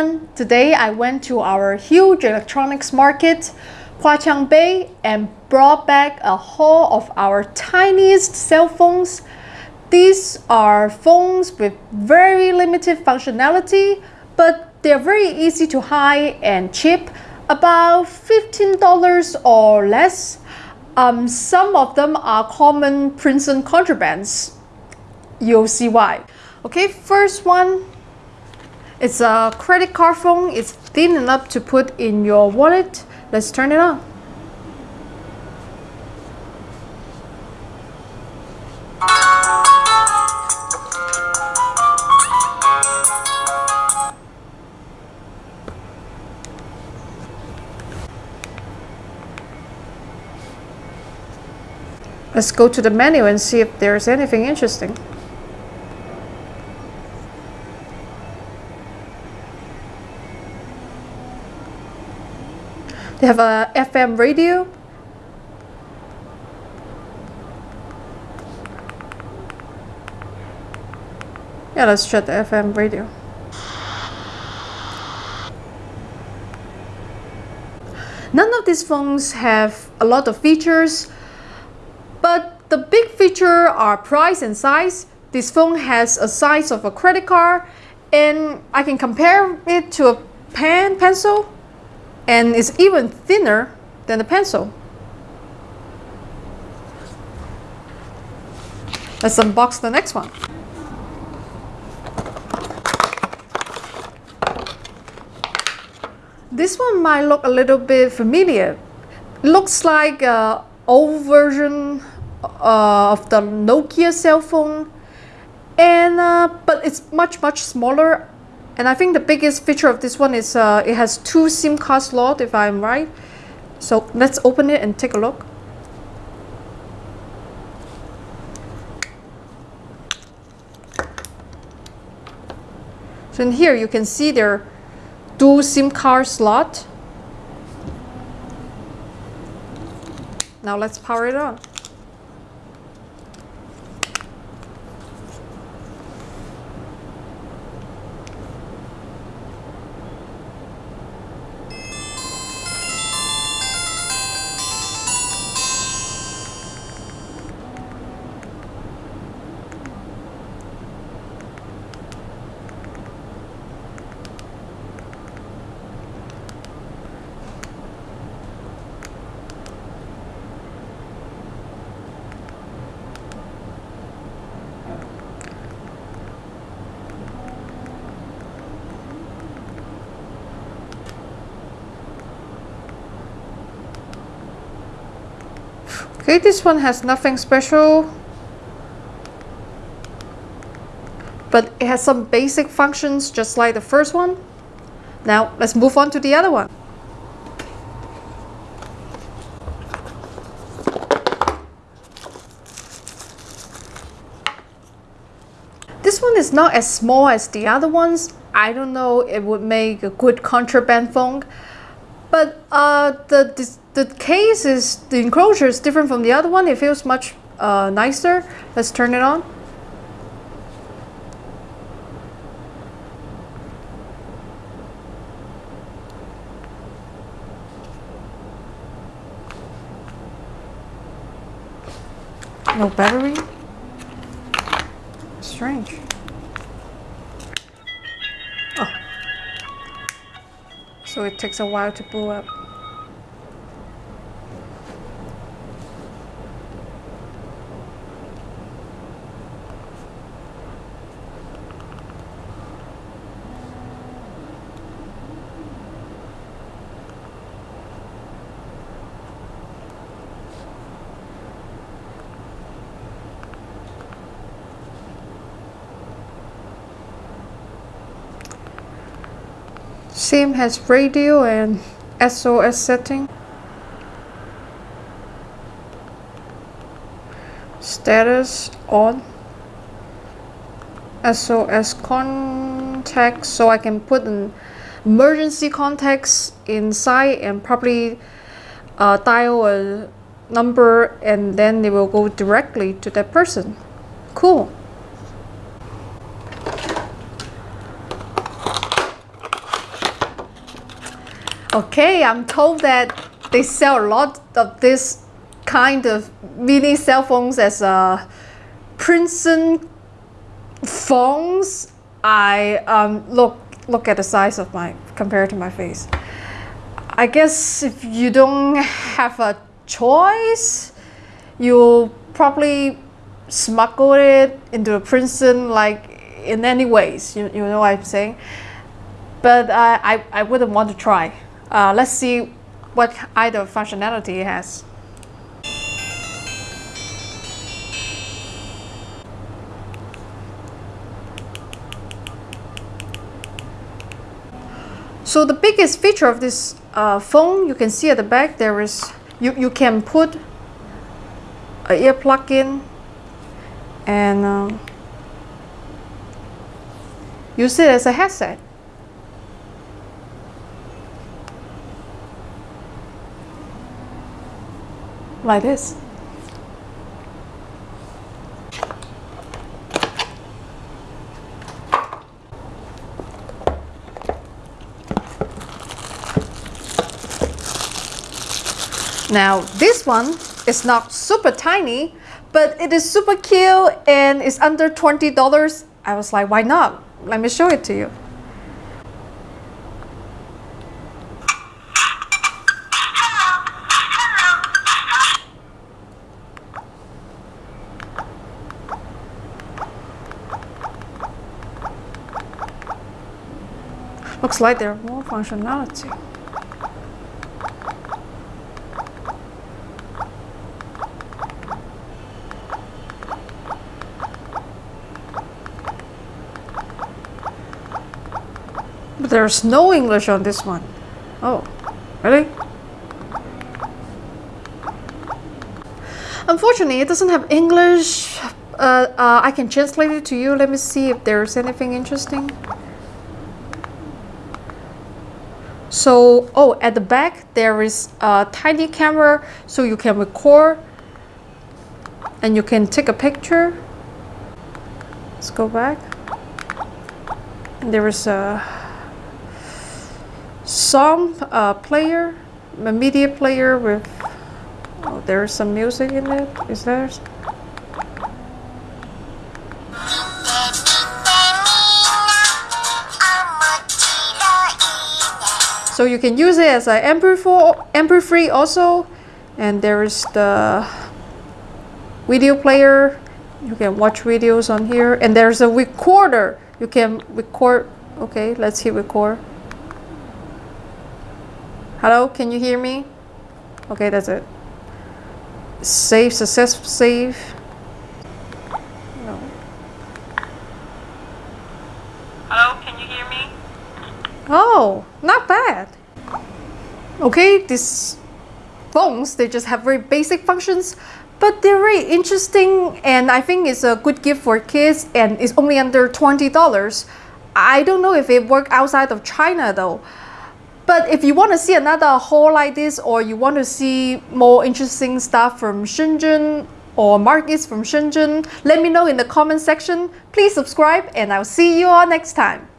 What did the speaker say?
everyone. Today I went to our huge electronics market, Huaqiang Bei, and brought back a haul of our tiniest cell phones. These are phones with very limited functionality, but they're very easy to hide and cheap, about $15 or less. Um, some of them are common prison contrabands. You'll see why. Okay, first one it's a credit card phone. It's thin enough to put in your wallet. Let's turn it on. Let's go to the menu and see if there's anything interesting. They have a FM radio. Yeah, let's check the FM radio. None of these phones have a lot of features, but the big feature are price and size. This phone has a size of a credit card and I can compare it to a pen pencil and it's even thinner than the pencil. Let's unbox the next one. This one might look a little bit familiar. Looks like an old version uh, of the Nokia cell phone and uh, but it's much much smaller and I think the biggest feature of this one is uh, it has two SIM card slots if I'm right. So let's open it and take a look. So in here you can see there dual SIM card slot. Now let's power it on. Okay, this one has nothing special. But it has some basic functions just like the first one. Now let's move on to the other one. This one is not as small as the other ones. I don't know it would make a good contraband phone. But uh, the, the, case is, the enclosure is different from the other one. It feels much uh, nicer. Let's turn it on. No battery? Strange. Oh. So it takes a while to boot up. Same has radio and SOS setting. Status on. SOS contact so I can put an emergency contacts inside and probably uh, dial a number and then they will go directly to that person. Cool. Okay, I'm told that they sell a lot of this kind of mini cell phones as a prison phones. I um, look look at the size of my compared to my face. I guess if you don't have a choice, you'll probably smuggle it into a prison like in any ways. You, you know what I'm saying? But uh, I, I wouldn't want to try. Uh, let's see what either functionality it has. So the biggest feature of this uh, phone, you can see at the back, there is, you, you can put a ear plug in and um, use it as a headset. Like this. Now this one is not super tiny, but it is super cute and it's under $20. I was like, why not? Let me show it to you. Looks like there more functionality. But there's no English on this one. Oh, really? Unfortunately, it doesn't have English. Uh, uh, I can translate it to you. Let me see if there's anything interesting. So, oh, at the back, there is a tiny camera so you can record and you can take a picture. Let's go back. and There is a song uh, player, a media player with, oh, there's some music in it. Is there? So you can use it as an MP4, MP3 also. And there is the video player. You can watch videos on here. And there's a recorder. You can record. Okay, let's hit record. Hello, can you hear me? Okay, that's it. Save, success, save. No. Hello, can you hear me? Oh, not bad. Okay, these phones, they just have very basic functions, but they're very interesting and I think it's a good gift for kids and it's only under $20. I don't know if it work outside of China though. But if you want to see another haul like this or you want to see more interesting stuff from Shenzhen or markets from Shenzhen, let me know in the comment section. Please subscribe and I'll see you all next time.